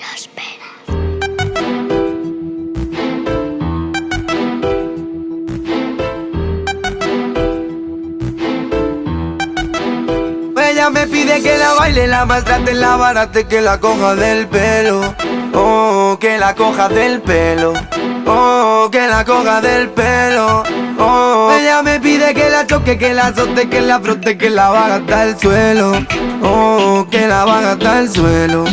Las penas. Ella me pide que la baile, la maltrate, la barate, que la coja del pelo. Oh, que la coja del pelo. Oh, que la coja del pelo. Oh, ella me pide que la choque, que la azote, que la frote, que la baja hasta el suelo. Oh, que la baja hasta el suelo.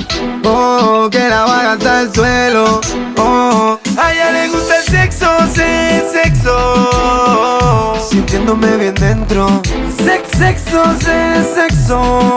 Oh, que la baja hasta el suelo. Oh, a ella le gusta el sexo, sí, sexo. Sintiéndome bien dentro. Sex, sexo, sí, sexo.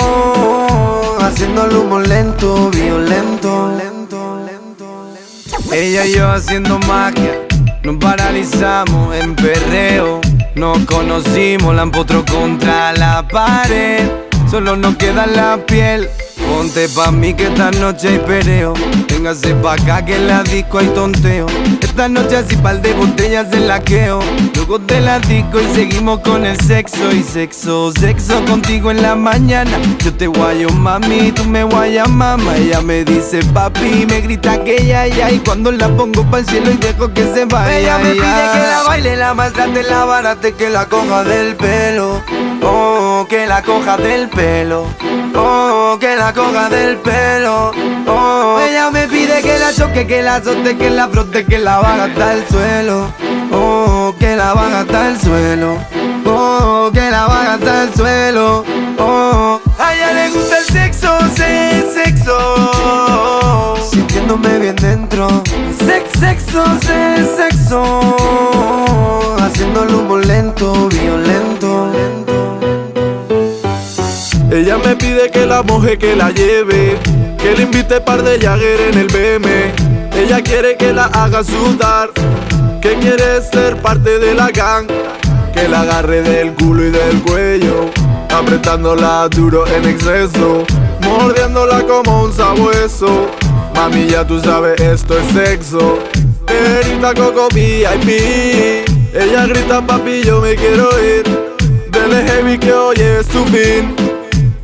Haciendo el humo lento, violento. Lento, lento, lento. Ella y yo haciendo magia. Nos paralizamos en perreo. Nos conocimos, la empotró contra la pared. Solo nos queda la piel. Ponte pa' mí que esta noche hay pereo. Véngase pa' acá que en la disco hay tonteo. Esta noche así par de botellas de laqueo. Luego de la disco y seguimos con el sexo y sexo, sexo contigo en la mañana. Yo te guayo mami, tú me guayas mamá. Ella me dice papi, me grita que ya ya y cuando la pongo pa'l cielo y dejo que se vaya. Ella me pide que la baile, la maltrate, la barate, que la coja del pelo. Oh, que la coja del pelo. Oh, que la coja del pelo. Oh, ella me pide que la choque, que la azote, que la frote, que la baja hasta el suelo. Oh, que la baja hasta el suelo. Oh, que la baja hasta el suelo. Oh, a ella le gusta el sexo, sí, sexo. Sintiéndome bien dentro. Sex, sexo, sí, sexo. Haciendo el humo lento, violento. Que la moje, que la lleve, que le invite par de Jagger en el BM. Ella quiere que la haga sudar, que quiere ser parte de la gang, que la agarre del culo y del cuello, apretándola duro en exceso, mordiéndola como un sabueso. Mami, ya tú sabes, esto es sexo. Grita Coco VIP, ella grita papi, yo me quiero ir. Dele heavy que hoy es fin.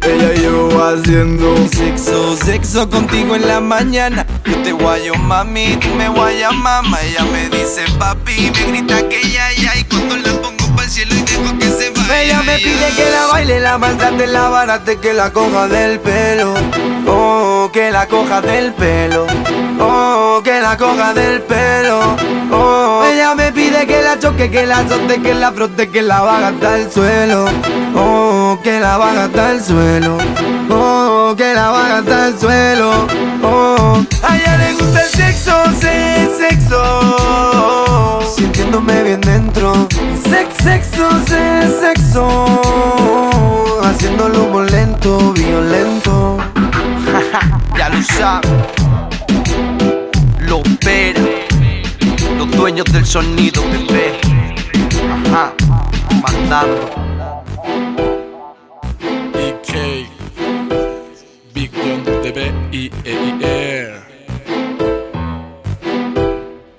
Ella y yo haciendo Sexo, sexo contigo en la mañana. Yo te guayo mami, tú me guayas mamá. Ella me dice papi, me grita que ya ya y cuando la pongo pa'l cielo y dejo que se vaya. Ella me pide que la baile, la maltrate, la barate, que la coja del pelo. Oh, que la coja del pelo. Oh, que la coja del pelo. Oh, ella me pide que la choque, que la azote, que la frote, que la baja hasta el suelo. Oh, que la baja hasta el suelo. Oh, que la baja hasta el suelo. Oh, a ella le gusta el sexo, sí, sexo. Sintiéndome bien dentro. Sex, sexo, sí, sexo. Haciendo el humo lento, violento. ya lo sabes. Lo opera. Los dueños del sonido, bebé. Ajá, mandando.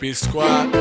P Squad